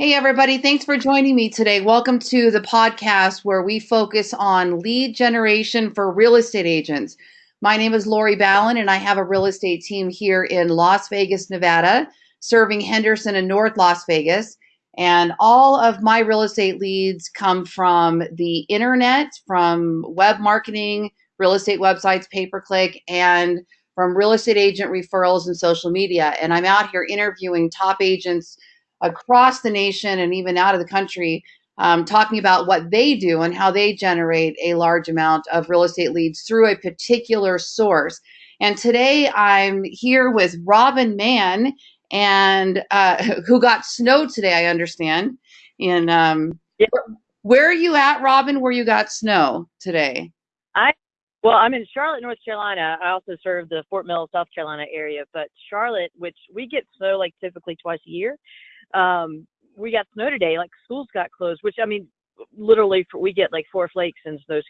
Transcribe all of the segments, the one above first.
Hey, everybody. Thanks for joining me today. Welcome to the podcast where we focus on lead generation for real estate agents. My name is Lori Ballen, and I have a real estate team here in Las Vegas, Nevada, serving Henderson and North Las Vegas. And all of my real estate leads come from the internet, from web marketing, real estate websites, pay per click, and from real estate agent referrals and social media. And I'm out here interviewing top agents across the nation and even out of the country um, talking about what they do and how they generate a large amount of real estate leads through a particular source. And today I'm here with Robin Mann, and uh, who got snow today, I understand. And um, yeah. where are you at, Robin? Where you got snow today? I well, I'm in Charlotte, North Carolina. I also serve the Fort Mill, South Carolina area, but Charlotte, which we get snow like typically twice a year, um, we got snow today. Like schools got closed, which I mean, literally for, we get like four flakes and those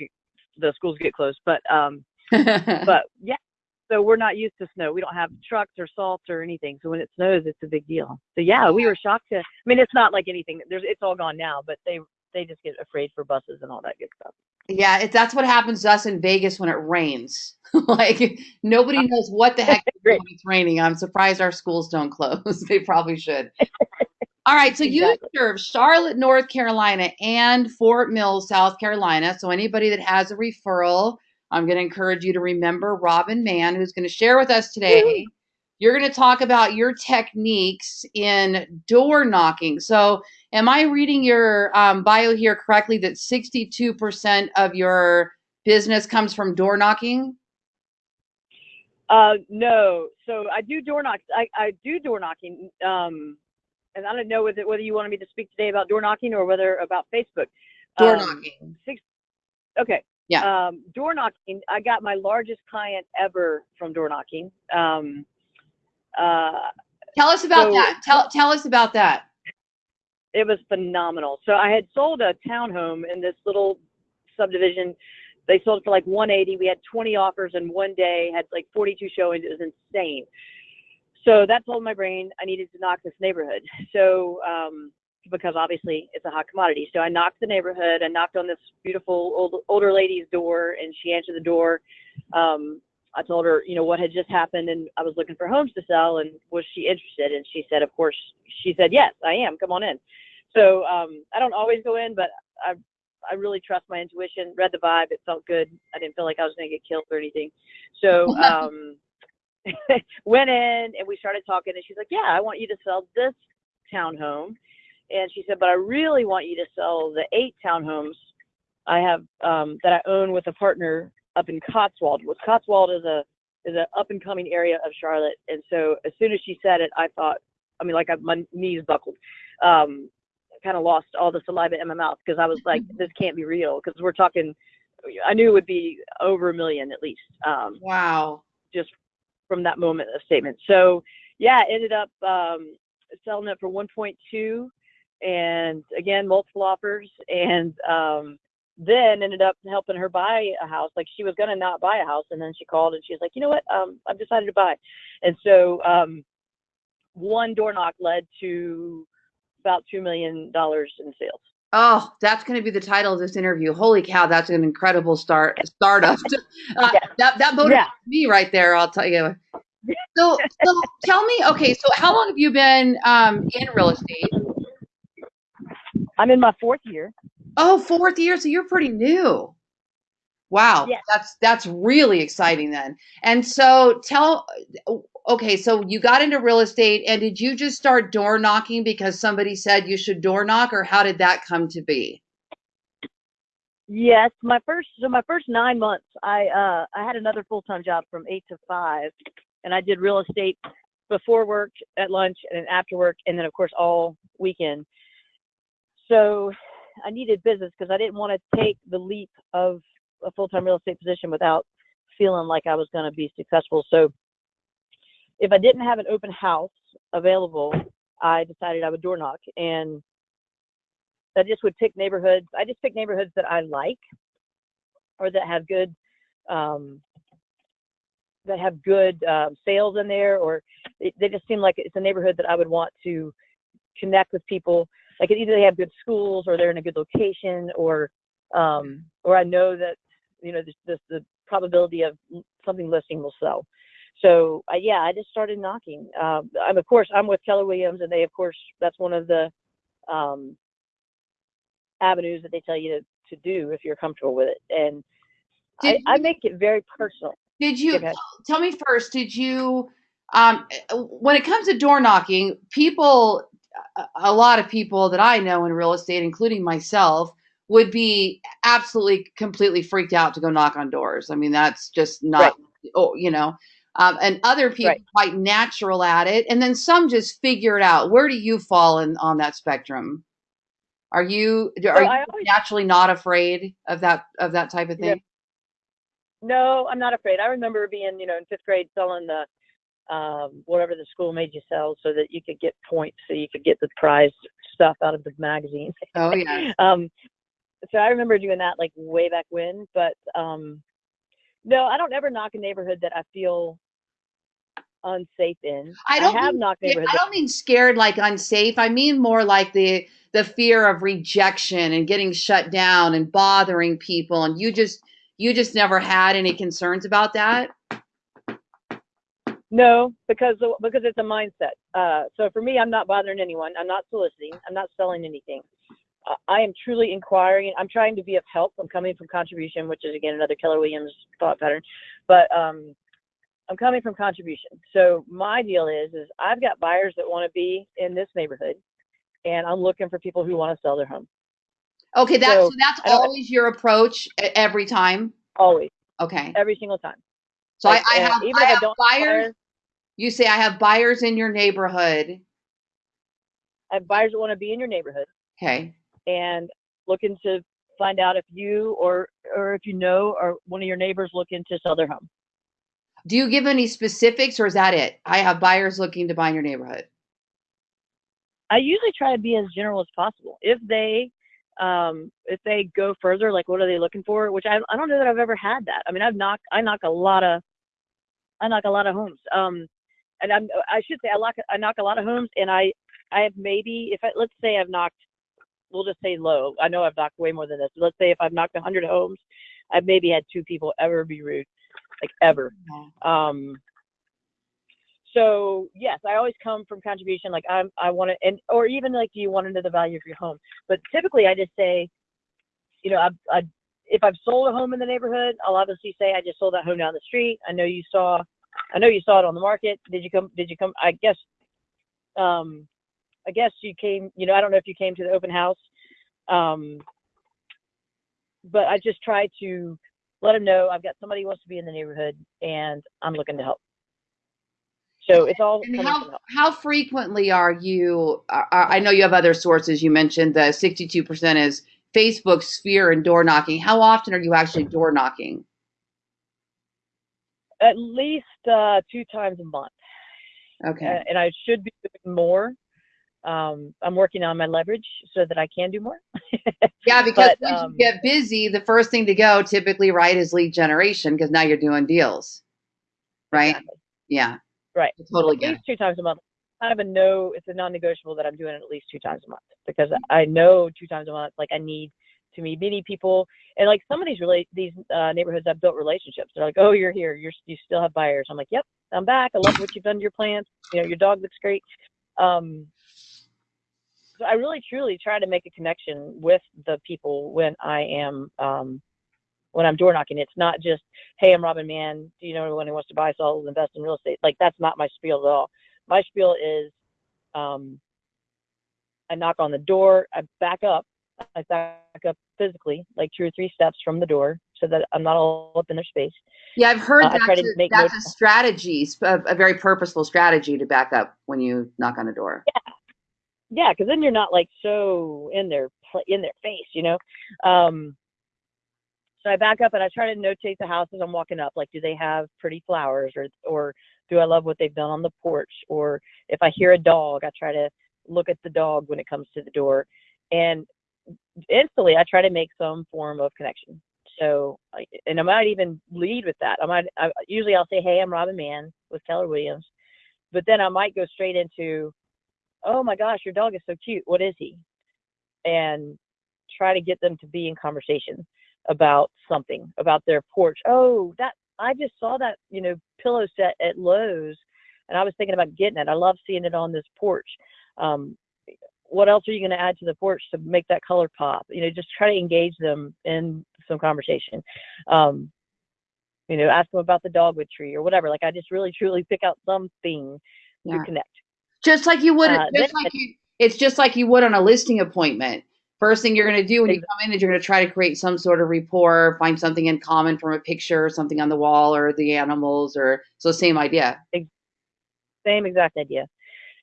the schools get closed. But um, but yeah, so we're not used to snow. We don't have trucks or salt or anything. So when it snows, it's a big deal. So yeah, we were shocked to. I mean, it's not like anything. There's it's all gone now, but they they just get afraid for buses and all that good stuff. Yeah, it, that's what happens to us in Vegas when it rains. like nobody knows what the heck when it's raining. I'm surprised our schools don't close. they probably should. All right, so exactly. you serve Charlotte, North Carolina, and Fort Mill, South Carolina. So anybody that has a referral, I'm going to encourage you to remember Robin Mann, who's going to share with us today. You're going to talk about your techniques in door knocking. So, am I reading your um, bio here correctly that 62% of your business comes from door knocking? Uh, no. So I do door knocks. I, I do door knocking. Um, and I don't know whether, whether you wanted me to speak today about door knocking or whether about Facebook. Door um, knocking. Six, okay. Yeah. Um, door knocking. I got my largest client ever from door knocking. Um, uh, tell us about so, that. Tell tell us about that. It was phenomenal. So I had sold a townhome in this little subdivision. They sold it for like 180. We had 20 offers in one day. Had like 42 showings. It was insane. So that told my brain I needed to knock this neighborhood. So um, because obviously it's a hot commodity. So I knocked the neighborhood. I knocked on this beautiful old, older lady's door, and she answered the door. Um, I told her, you know, what had just happened, and I was looking for homes to sell, and was she interested? And she said, of course. She said, yes, I am. Come on in. So um, I don't always go in, but I I really trust my intuition. Read the vibe. It felt good. I didn't feel like I was going to get killed or anything. So um, went in and we started talking and she's like, yeah, I want you to sell this townhome. And she said, but I really want you to sell the eight townhomes I have um, that I own with a partner up in Cotswold. With Cotswold is a is an up and coming area of Charlotte. And so as soon as she said it, I thought, I mean, like I, my knees buckled. Um, kind of lost all the saliva in my mouth because I was like, this can't be real because we're talking. I knew it would be over a million at least. Um, wow. Just from that moment of statement. So yeah, ended up um, selling it for 1.2, and again multiple offers, and um, then ended up helping her buy a house. Like she was gonna not buy a house, and then she called and she's like, you know what, um, I've decided to buy. And so um, one door knock led to about two million dollars in sales. Oh, that's going to be the title of this interview. Holy cow, that's an incredible start startup. Uh, yeah. That that motivates yeah. me right there. I'll tell you. So, so tell me, okay, so how long have you been um, in real estate? I'm in my fourth year. Oh, fourth year. So you're pretty new. Wow, yes. that's that's really exciting then. And so tell okay, so you got into real estate and did you just start door knocking because somebody said you should door knock or how did that come to be? Yes, my first so my first 9 months I uh I had another full-time job from 8 to 5 and I did real estate before work, at lunch and after work and then of course all weekend. So I needed business because I didn't want to take the leap of a full-time real estate position without feeling like I was going to be successful. So if I didn't have an open house available, I decided I would door knock and I just would pick neighborhoods. I just pick neighborhoods that I like or that have good um, that have good uh, sales in there, or they, they just seem like it's a neighborhood that I would want to connect with people. like either they have good schools or they're in a good location or um, or I know that you know the, the, the probability of something listing will sell. So uh, yeah, I just started knocking. Um, I'm of course I'm with Keller Williams, and they of course that's one of the um, avenues that they tell you to, to do if you're comfortable with it. And I, I, make it very personal. Did you tell me first? Did you um, when it comes to door knocking, people, a lot of people that I know in real estate, including myself, would be absolutely completely freaked out to go knock on doors. I mean, that's just not, right. oh, you know. Um, and other people right. quite natural at it, and then some just figure it out. Where do you fall in on that spectrum? Are you are so you always, naturally not afraid of that of that type of thing? No, I'm not afraid. I remember being, you know, in fifth grade selling the um, whatever the school made you sell so that you could get points so you could get the prize stuff out of the magazine. Oh yeah. um, so I remember doing that like way back when, but um, no, I don't ever knock a neighborhood that I feel unsafe in. I don't I have mean, knocked neighborhoods. I don't mean scared like unsafe. I mean more like the the fear of rejection and getting shut down and bothering people and you just you just never had any concerns about that? No, because because it's a mindset. Uh, so for me, I'm not bothering anyone. I'm not soliciting. I'm not selling anything. I am truly inquiring. I'm trying to be of help. I'm coming from contribution, which is again another Keller Williams thought pattern. But um, I'm coming from contribution. So my deal is is I've got buyers that want to be in this neighborhood, and I'm looking for people who want to sell their home. Okay, that's so, so that's always your approach every time. Always. Okay. Every single time. So like, I, I, have, even I have buyers. You say I have buyers in your neighborhood. I have buyers that want to be in your neighborhood. Okay. And looking to find out if you or or if you know or one of your neighbors looking to sell their home. Do you give any specifics or is that it? I have buyers looking to buy in your neighborhood. I usually try to be as general as possible. If they um, if they go further, like what are they looking for? Which I I don't know that I've ever had that. I mean, I've knocked I knock a lot of I knock a lot of homes. Um, and I'm I should say I knock I knock a lot of homes, and I I have maybe if I let's say I've knocked we'll just say low. I know I've knocked way more than this. Let's say if I've knocked 100 homes, I've maybe had two people ever be rude, like ever. Um, so yes, I always come from contribution. Like I'm, I want to, and or even like, do you want to know the value of your home? But typically, I just say, you know, I, I, if I've sold a home in the neighborhood, I'll obviously say I just sold that home down the street. I know you saw, I know you saw it on the market. Did you come? Did you come? I guess, um, I guess you came. You know, I don't know if you came to the open house, um, but I just try to let them know I've got somebody who wants to be in the neighborhood and I'm looking to help. So it's all. And how how frequently are you? Are, I know you have other sources. You mentioned the sixty two percent is Facebook sphere and door knocking. How often are you actually door knocking? At least uh, two times a month. Okay. Uh, and I should be doing more. Um, I'm working on my leverage so that I can do more. yeah, because but, um, you get busy, the first thing to go typically, right, is lead generation because now you're doing deals, right? Exactly. Yeah. Right. I totally at least it. two times a month. I have a no. It's a non-negotiable that I'm doing it at least two times a month because I know two times a month. Like I need to meet many people, and like some of these relate these uh, neighborhoods I've built relationships. They're like, oh, you're here. You're you still have buyers. I'm like, yep, I'm back. I love what you've done to your plants. You know, your dog looks great. Um, so I really truly try to make a connection with the people when I am um, when I'm door knocking. It's not just, hey, I'm Robin Mann. Do you know anyone who wants to buy, sell, invest in real estate? Like that's not my spiel at all. My spiel is, um, I knock on the door, I back up, I back up physically, like two or three steps from the door, so that I'm not all up in their space. Yeah, I've heard uh, that's, a, that's a strategy, a, a, very purposeful strategy to back up when you knock on a door. Yeah, yeah, because then you're not like so in their in their face, you know. Um, so I back up and I try to notate the house as I'm walking up. Like, do they have pretty flowers, or or do I love what they've done on the porch? Or if I hear a dog, I try to look at the dog when it comes to the door, and instantly I try to make some form of connection. So, and I might even lead with that. I might I, usually I'll say, "Hey, I'm Robin Mann with Keller Williams," but then I might go straight into, "Oh my gosh, your dog is so cute. What is he?" and try to get them to be in conversation about something about their porch. Oh, that I just saw that you know pillow set at Lowe's, and I was thinking about getting it. I love seeing it on this porch. Um, what else are you going to add to the porch to make that color pop? You know, just try to engage them in some conversation. Um, you know, ask them about the dogwood tree or whatever. Like I just really truly pick out something yeah. to connect. Just like you would, uh, just like you, it's just like you would on a listing appointment. First thing you're going to do when you come in is you're going to try to create some sort of rapport, find something in common from a picture or something on the wall or the animals or so same idea. Same exact idea.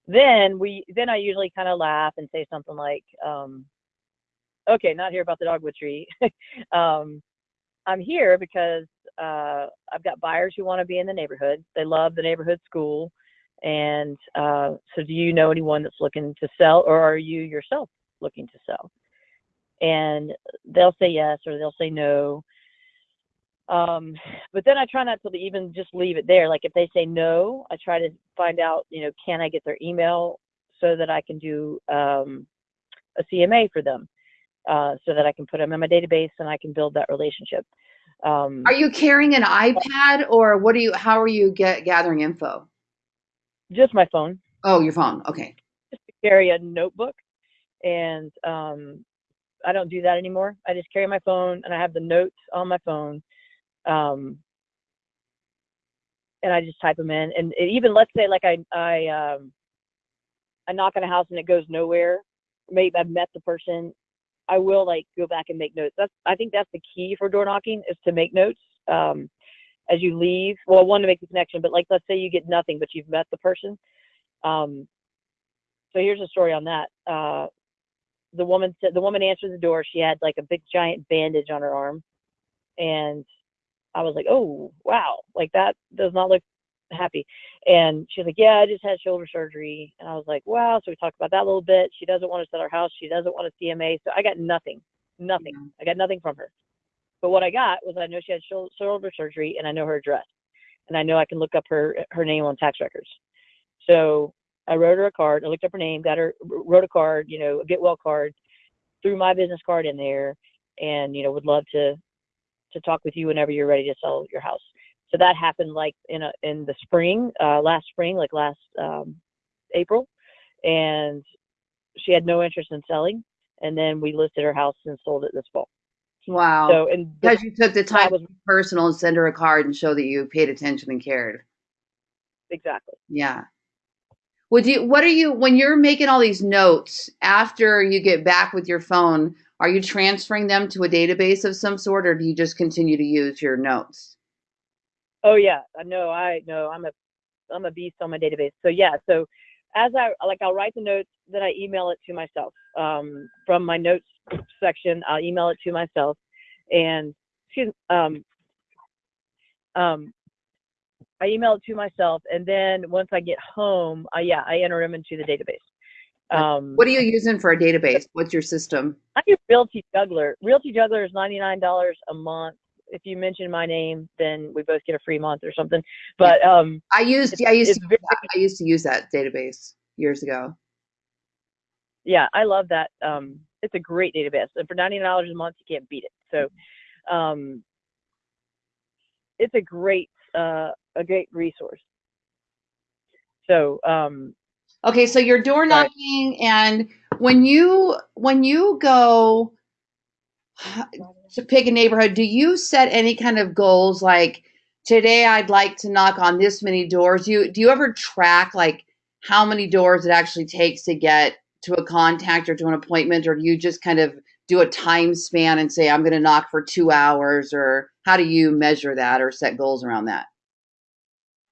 Then we then I usually kind of laugh and say something like, um, okay, not here about the dogwood tree. um, I'm here because uh, I've got buyers who want to be in the neighborhood. They love the neighborhood school. And uh, so, do you know anyone that's looking to sell, or are you yourself looking to sell? And they'll say yes, or they'll say no. Um, but then I try not to even just leave it there. Like if they say no, I try to find out, you know, can I get their email so that I can do um, a CMA for them, uh, so that I can put them in my database and I can build that relationship. Um, are you carrying an iPad or what are you? How are you get gathering info? Just my phone. Oh, your phone. Okay. Just carry a notebook, and um, I don't do that anymore. I just carry my phone and I have the notes on my phone. Um, and I just type them in. And it, even let's say like I I um, I knock on a house and it goes nowhere. Maybe I've met the person I will like go back and make notes. That's I think that's the key for door knocking is to make notes um, as you leave. Well, one to make the connection, but like let's say you get nothing, but you've met the person. Um, so here's a story on that. Uh, the woman said the woman answered the door. She had like a big giant bandage on her arm, and I was like, oh wow, like that does not look happy. And she's like, yeah, I just had shoulder surgery. And I was like, wow. So we talked about that a little bit. She doesn't want to sell her house. She doesn't want a CMA. So I got nothing, nothing. Yeah. I got nothing from her. But what I got was I know she had shoulder surgery and I know her address and I know I can look up her, her name on tax records. So I wrote her a card. I looked up her name, got her, wrote a card, you know, a get well card, threw my business card in there and, you know, would love to, to talk with you whenever you're ready to sell your house so that happened like in a, in the spring, uh, last spring, like last um, April, and she had no interest in selling. And then we listed her house and sold it this fall. Wow! So and because you took the time was personal and send her a card and show that you paid attention and cared. Exactly. Yeah. Would you? What are you when you're making all these notes after you get back with your phone? Are you transferring them to a database of some sort, or do you just continue to use your notes? Oh yeah, no, I know I'm a I'm a beast on my database. So yeah, so as I like, I'll write the notes, then I email it to myself um, from my notes section. I'll email it to myself, and excuse um um I email it to myself, and then once I get home, I, yeah, I enter them into the database. Um, what are you using for a database? What's your system? I use Realty Juggler. Realty Juggler is ninety nine dollars a month if you mention my name, then we both get a free month or something. But um, I used I used to, very, I used to use that database years ago. Yeah, I love that. Um, it's a great database, and for ninety nine dollars a month, you can't beat it. So, um, it's a great uh, a great resource. So, um, okay, so you're door knocking, and when you when you go to pick a neighborhood, do you set any kind of goals like today I'd like to knock on this many doors? Do you do you ever track like how many doors it actually takes to get to a contact or to an appointment, or do you just kind of do a time span and say I'm going to knock for two hours, or how do you measure that or set goals around that?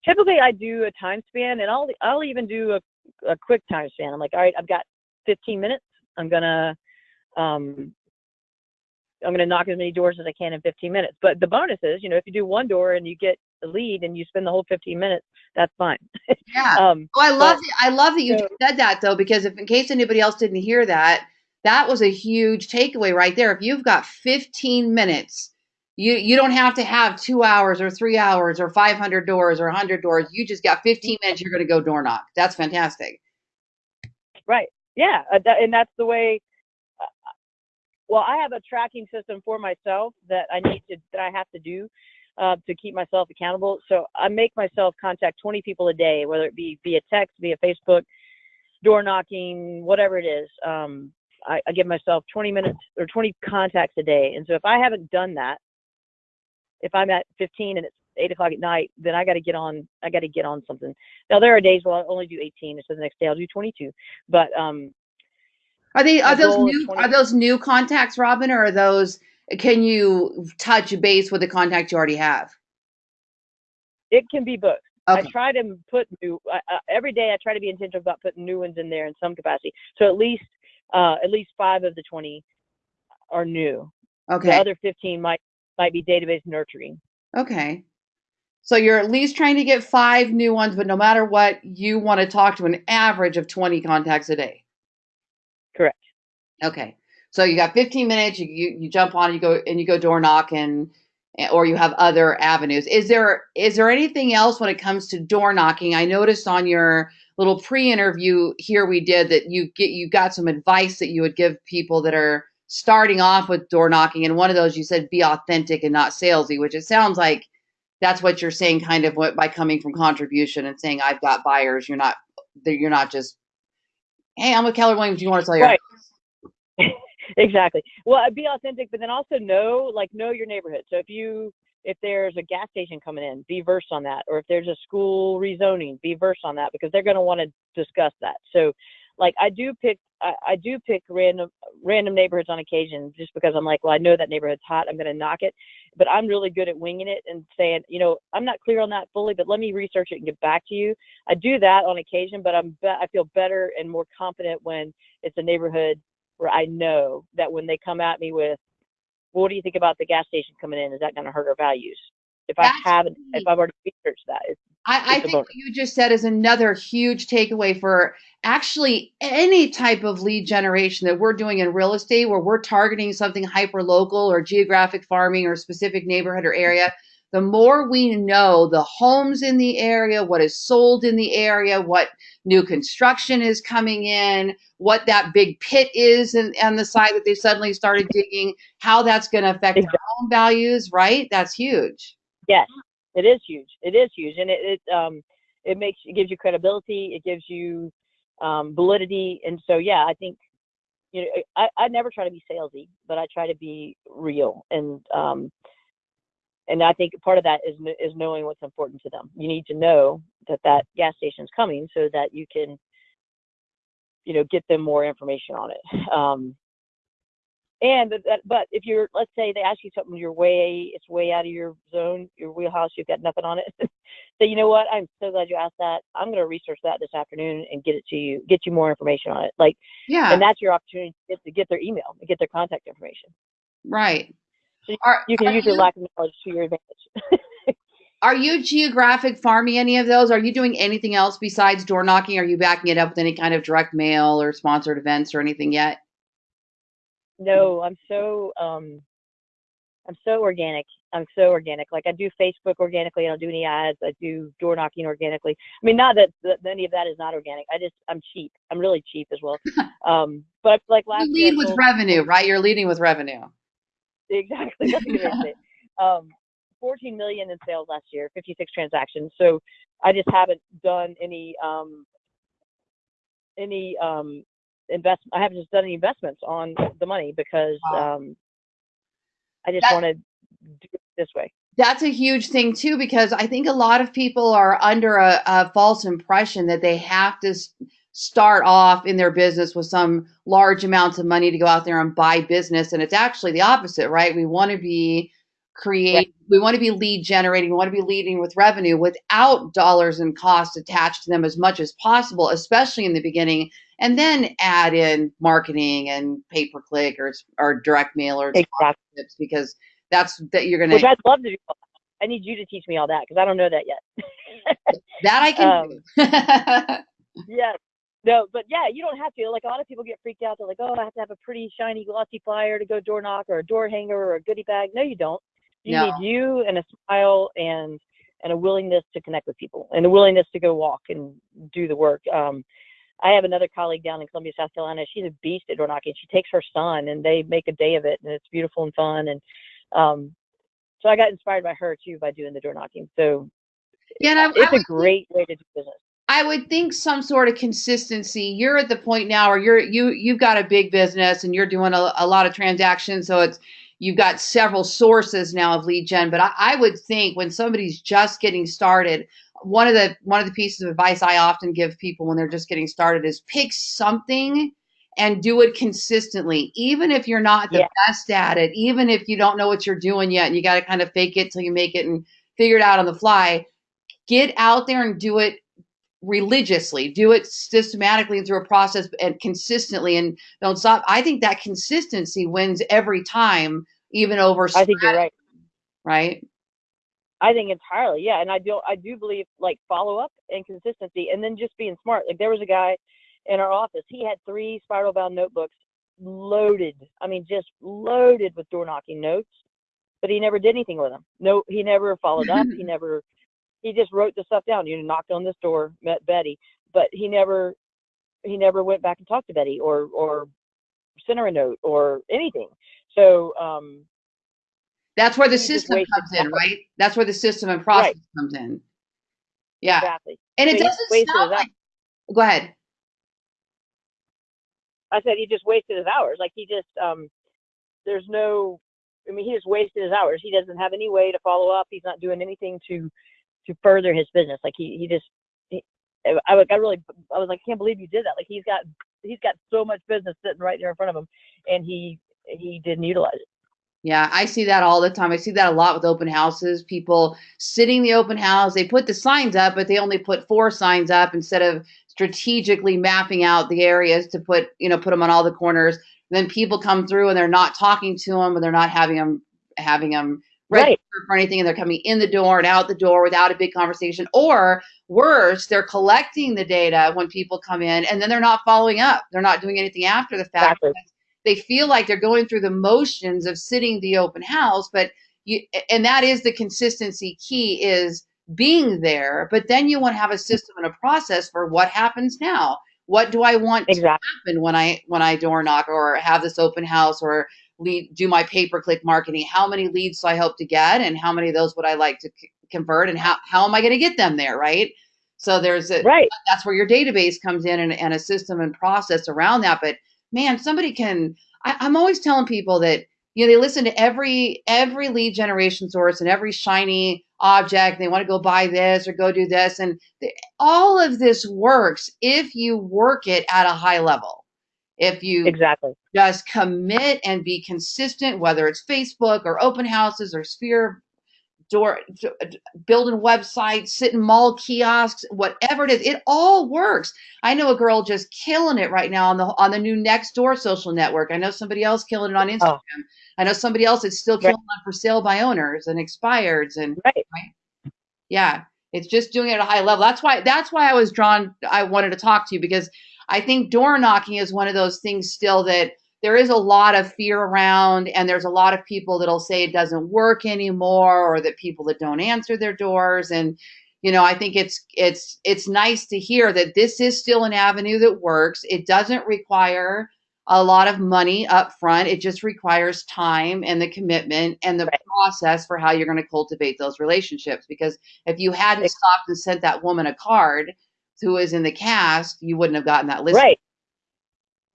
Typically, I do a time span, and I'll I'll even do a, a quick time span. I'm like, all right, I've got 15 minutes. I'm gonna um, I'm going to knock as many doors as I can in 15 minutes. But the bonus is, you know, if you do one door and you get the lead and you spend the whole 15 minutes, that's fine. Yeah. um, oh, I love but, I love that you so, said that though, because if in case anybody else didn't hear that, that was a huge takeaway right there. If you've got 15 minutes, you you don't have to have two hours or three hours or 500 doors or 100 doors. You just got 15 minutes. You're going to go door knock. That's fantastic. Right. Yeah, uh, and that's the way well, I have a tracking system for myself that I need to that I have to do uh, to keep myself accountable. So I make myself contact 20 people a day, whether it be via text, via Facebook, door knocking, whatever it is. Um, I, I give myself 20 minutes or 20 contacts a day. And so if I haven't done that, if I'm at 15 and it's eight o'clock at night, then I got to get on. I got to get on something. Now there are days where I'll only do 18, And so the next day I'll do 22. But um, are they are those new 20 are those new contacts, Robin, or are those can you touch base with the contacts you already have? it can be both. I try to put new uh, every day. I try to be intentional about putting new ones in there in some capacity. So at least uh, at least five of the 20 are new. Okay. The other 15 might might be database nurturing. Okay. So you're at least trying to get five new ones, but no matter what, you want to talk to an average of 20 contacts a day. Correct. Okay. So you got 15 minutes, you, you, you jump on, you go and you go door knocking, eh, or you have other avenues. Is there is there anything else when it comes to door knocking? I noticed on your little pre-interview here we did that you get you got some advice that you would give people that are starting off with door knocking, and one of those you said be authentic and not salesy, which it sounds like that's what you're saying, kind of what by coming from contribution and saying I've got buyers. You're not you're not just hey, I'm with Keller Williams. Do you want to sell your Right. exactly. Well, be authentic, but then also know, like, know your neighborhood. So if you, if there's a gas station coming in, be versed on that. Or if there's a school rezoning, be versed on that because they're going to want to discuss that. So, like, I do pick, I, I do pick random, random neighborhoods on occasion just because I'm like, well, I know that neighborhood's hot. I'm going to knock it. But I'm really good at winging it and saying, you know, I'm not clear on that fully, but let me research it and get back to you. I do that on occasion, but I'm, be- I feel better and more confident when it's a neighborhood where I know that when they come at me with, well, what do you think about the gas station coming in? Is that going to hurt our values? If I haven't, if I've already researched that, it's, I, I think what you just said is another huge takeaway for actually any type of lead generation that we're doing in real estate where we're targeting something hyper local or geographic farming or specific neighborhood or area. The more we know the homes in the area, what is sold in the area, what new construction is coming in, what that big pit is and on the side that they suddenly started digging, how that's going to affect their Exactly. home values, right? That's huge. yes, it is huge. It is huge, and it, it um it makes it gives you credibility. It gives you um, validity, and so yeah, I think you know I, I never try to be salesy, but I try to be real, and um and I think part of that is is knowing what's important to them. You need to know that that gas station's coming so that you can you know get them more information on it. Um, and but but if you're let's say they ask you something you're way it's way out of your zone your wheelhouse you've got nothing on it say you know what i'm so glad you asked that i'm going to research that this afternoon and get it to you get you more information on it like Yeah, and that's your opportunity to get, to get their email to get their contact information right. So Are, you can are use your lack of knowledge to your advantage Are you geographic farming any of those? Are you doing anything else besides door knocking? Are you backing it up with any kind of direct mail or sponsored events or anything yet? No i'm so um i'm so organic i'm so organic like i do facebook organically i don't do any ads i do door knocking organically i mean not that, that any of that is not organic i just i'm cheap i'm really cheap as well um but like last You year lead with sold- revenue, right? You're leading with revenue. exactly that's a good way to say it. um 14 million in sales last year 56 transactions so i just haven't done any um any um invest i haven't just done any investments on the money because Wow. um i just want to do it this way That's a huge thing too, because I think a lot of people are under a, a false impression that they have to start off in their business with some large amounts of money to go out there and buy business, and it's actually the opposite, right? We want to be create, we want to be lead generating, we want to be leading with revenue without dollars and costs attached to them as much as possible, especially in the beginning, and then add in marketing and pay per click or or direct mail or exactly because that's that you're gonna which i'd love to do i need you to teach me all that because i don't know that yet That I can Um, do. Yes. No, but yeah, you don't have to. Like a lot of people get freaked out. They're like, "Oh, I have to have a pretty shiny, glossy flyer to go door knock, or a door hanger, or a goodie bag." No, you don't. You No. need you and a smile and and a willingness to connect with people and a willingness to go walk and do the work. Um, I have another colleague down in Columbia, South Carolina. She's a beast at door knocking. She takes her son and they make a day of it and it's beautiful and fun. And um, so I got inspired by her too by doing the door knocking. So Yeah, I, it's I a great way to do business. I would think some sort of consistency. You're at the point now where you're you you've got a big business and you're doing a, a lot of transactions, so it's you've got several sources now of lead gen. But I, I would think when somebody's just getting started, one of the one of the pieces of advice I often give people when they're just getting started is pick something and do it consistently, even if you're not the Yeah. best at it, even if you don't know what you're doing yet, and you got to kind of fake it till you make it and figure it out on the fly. Get out there and do it religiously do it systematically through a process and consistently and don't stop i think that consistency wins every time even over I think you're right. right I think entirely, yeah. And I do I do believe like follow up and consistency and then just being smart. Like there was a guy in our office, he had three spiral bound notebooks loaded. I mean just loaded with door knocking notes, but he never did anything with them. No he never followed up. he never he just wrote the stuff down. You know, knocked on this door, met Betty, but he never he never went back and talked to Betty or or sent her a note or anything. So um that's where the system comes in right that's where the system and process comes in yeah exactly. and it So he doesn't sound like go ahead I said he just wasted his hours. Like he just um there's no I mean he just wasted his hours. He doesn't have any way to follow up. He's not doing anything to to further his business. Like he he just he, I was I really I was like I can't believe you did that. Like he's got he's got so much business sitting right there in front of him and he he didn't utilize it. Yeah, I see that all the time. I see that a lot with open houses. People sitting the open house, they put the signs up, but they only put four signs up instead of strategically mapping out the areas to put, you know, put them on all the corners. then people come through and they're not talking to them, and they're not having them having them register Right. for anything, and they're coming in the door and out the door without a big conversation. Or worse, they're collecting the data when people come in, and then they're not following up. They're not doing anything after the fact Exactly. They feel like they're going through the motions of sitting the open house but you and that is the consistency key is being there but then you want to have a system and a process for what happens now. What do i want to happen when i when i door knock or have this open house or lead do my pay per click marketing? How many leads do i hope to get and how many of those would i like to c- convert and how, how am i going to get them there right? So there's a Right. that's where your database comes in and, and a system and process around that but man somebody can I, i'm always telling people that you know they listen to every every lead generation source and every shiny object they want to go buy this or go do this and the, all of this works if you work it at a high level if you Exactly. just commit and be consistent whether it's facebook or open houses or sphere door building websites sitting mall kiosks whatever it is it all works i know a girl just killing it right now on the on the new Nextdoor social network i know somebody else killing it on oh. instagram i know somebody else that's still Right. killing it on for sale by owners and expireds and right. Right. yeah it's just doing it at a high level that's why that's why i was drawn i wanted to talk to you because i think door knocking is one of those things still that there is a lot of fear around and there's a lot of people that'll say it doesn't work anymore or that people that don't answer their doors and you know i think it's it's it's nice to hear that this is still an avenue that works it doesn't require a lot of money up front it just requires time and the commitment and the Right. process for how you're going to cultivate those relationships because if you hadn't stopped and sent that woman a card who is in the cast you wouldn't have gotten that list Right.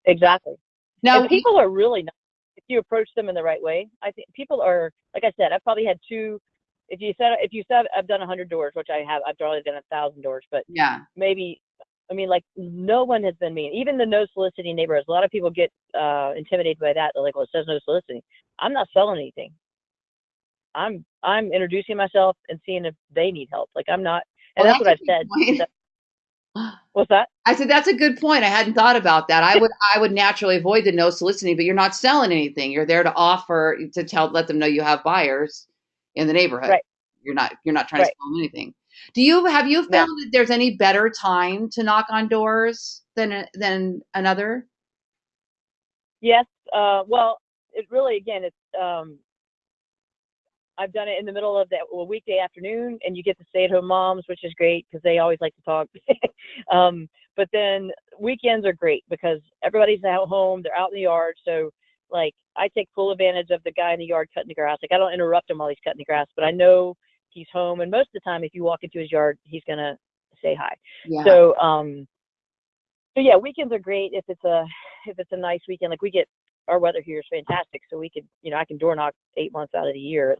Exactly. Now and people are really nice if you approach them in the right way. I think people are, like I said, I've probably had two. If you said, if you said I've done a hundred doors, which I have, I've probably done a thousand doors, but yeah maybe, I mean, like no one has been mean. Even the no soliciting neighborhoods. A lot of people get uh, intimidated by that. They're like, well, it says no soliciting. I'm not selling anything. I'm I'm introducing myself and seeing if they need help. Like I'm not, and Well, that's, that's what I've said. What's that? I said that's a good point. I hadn't thought about that. I would I would naturally avoid the no soliciting, but you're not selling anything. You're there to offer to tell let them know you have buyers in the neighborhood. Right. You're not you're not trying Right. to sell them anything. Do you have you No. found that there's any better time to knock on doors than than another? Yes. Uh, well, it really, again, it's, um, I've done it in the middle of that a weekday afternoon, and you get the stay-at-home moms, which is great because they always like to talk. um, but then weekends are great because everybody's at home, they're out in the yard. So like I take full advantage of the guy in the yard cutting the grass. Like I don't interrupt him while he's cutting the grass, but I know he's home and most of the time if you walk into his yard, he's gonna say hi. Yeah. So um so yeah, weekends are great if it's a if it's a nice weekend. Like we get our weather here is fantastic, so we could you know I can door knock eight months out of the year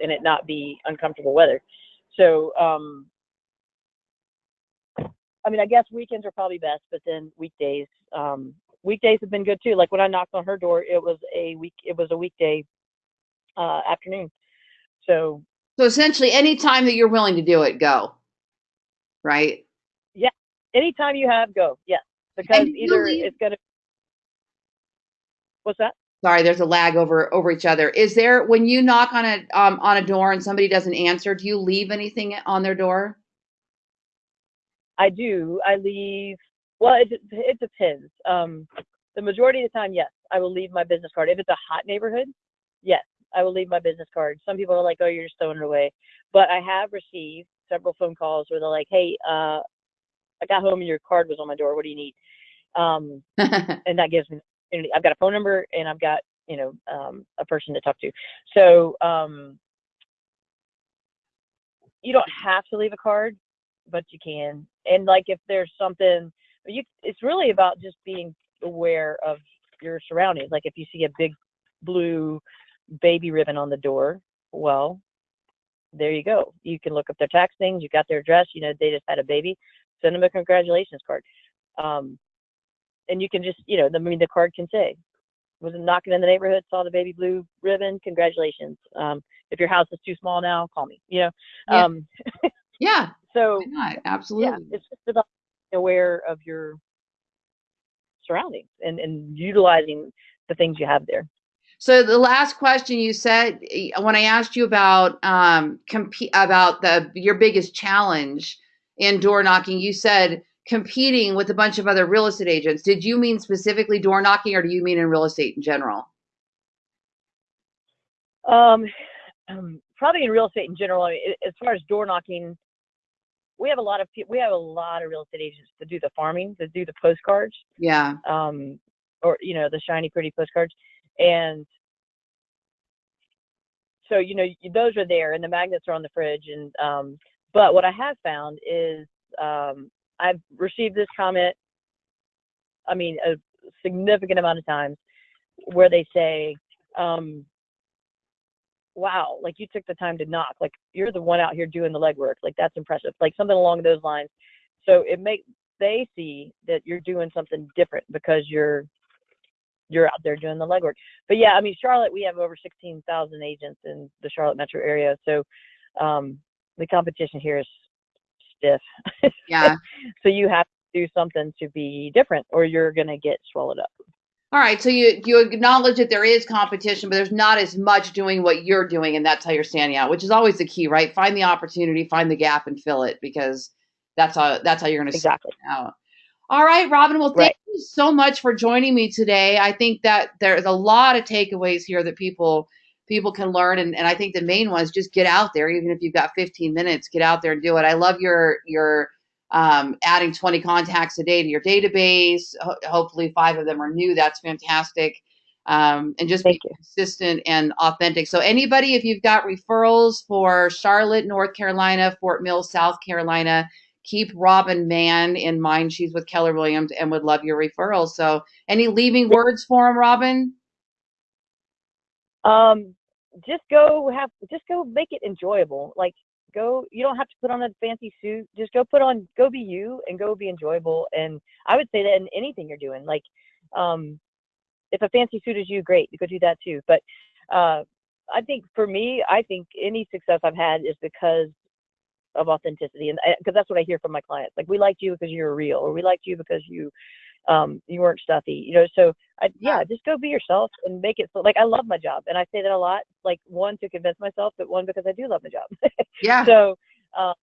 and it not be uncomfortable weather. So um I mean I guess weekends are probably best, but then weekdays um weekdays have been good too. Like when I knocked on her door, it was a week it was a weekday uh afternoon. So so essentially any time that you're willing to do it, go. Right? Yeah. Anytime you have, go. Yes, because either leave- it's gonna. What's that? Sorry, there's a lag over over each other. Is there when you knock on a um, on a door and somebody doesn't answer? Do you leave anything on their door? I do. I leave. Well, it it depends. Um, the majority of the time, yes, I will leave my business card. If it's a hot neighborhood, yes, I will leave my business card. Some people are like, "Oh, you're just throwing it away," but I have received several phone calls where they're like, "Hey, uh, I got home and your card was on my door. What do you need? Um, and that gives me, I've got a phone number and I've got, you know, um, a person to talk to. So, um, you don't have to leave a card, but you can. And like, if there's something you, it's really about just being aware of your surroundings. Like if you see a big blue baby ribbon on the door, well, there you go. You can look up their tax things. You got their address. You know, they just had a baby send them a congratulations card. Um, and you can just, you know, I mean, the card can say, was knocking in the neighborhood, saw the baby blue ribbon, congratulations. Um, if your house is too small now, call me, you know? Yeah. Um, yeah. So, absolutely. Yeah, it's just about aware of your surroundings and, and utilizing the things you have there. So the last question you said when I asked you about um, compete about the your biggest challenge, in door knocking, you said competing with a bunch of other real estate agents. Did you mean specifically door knocking or do you mean in real estate in general? Um, um probably in real estate in general. I mean, as far as door knocking, we have a lot of people, we have a lot of real estate agents to do the farming, to do the postcards. Yeah. Um, or, you know, the shiny, pretty postcards. And so, you know, those are there and the magnets are on the fridge. And, um, but what I have found is um, I've received this comment, I mean, a significant amount of times where they say, um, wow, like you took the time to knock. Like you're the one out here doing the legwork. Like that's impressive. Like something along those lines. So it makes they see that you're doing something different because you're you're out there doing the legwork. But yeah, I mean Charlotte, we have over 16,000 agents in the Charlotte metro area. So um, the competition here is stiff. Yeah. so you have to do something to be different or you're going to get swallowed up. All right, so you you acknowledge that there is competition, but there's not as much doing what you're doing, and that's how you're standing out, which is always the key, right? Find the opportunity, find the gap, and fill it because that's how that's how you're going to exactly out. All right, Robin. Well, thank right. you so much for joining me today. I think that there's a lot of takeaways here that people people can learn. And, and I think the main one is just get out there, even if you've got 15 minutes, get out there and do it. I love your your um, adding 20 contacts a day to your database. Ho- hopefully, five of them are new. That's fantastic. Um, and just Thank be you. consistent and authentic. So, anybody, if you've got referrals for Charlotte, North Carolina, Fort Mill, South Carolina, keep Robin Mann in mind. She's with Keller Williams and would love your referrals. So, any leaving words for him, Robin? Um, just go have just go make it enjoyable like go you don't have to put on a fancy suit just go put on go be you and go be enjoyable. And i would say that in anything you're doing like um if a fancy suit is you great you go do that too. But uh i think for me i think any success i've had is because of authenticity. And because that's what i hear from my clients. Like we liked you because you're real or we liked you because you um, you weren't stuffy, you know. So I, yeah, just go be yourself and make it so. Like I love my job, and I say that a lot. Like one to convince myself, but one because I do love my job. yeah. So, um,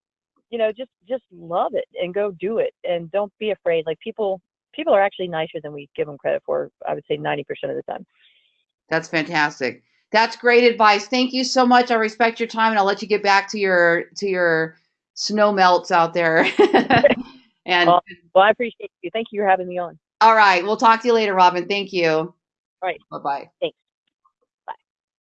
you know, just just love it and go do it, and don't be afraid. Like people people are actually nicer than we give them credit for. I would say ninety percent of the time. That's fantastic. That's great advice. Thank you so much. I respect your time, and I'll let you get back to your to your snow melts out there. And Well, well, I appreciate you. Thank you for having me on. all right, we'll talk to you later, Robin. Thank you. All right. Bye bye. Thanks.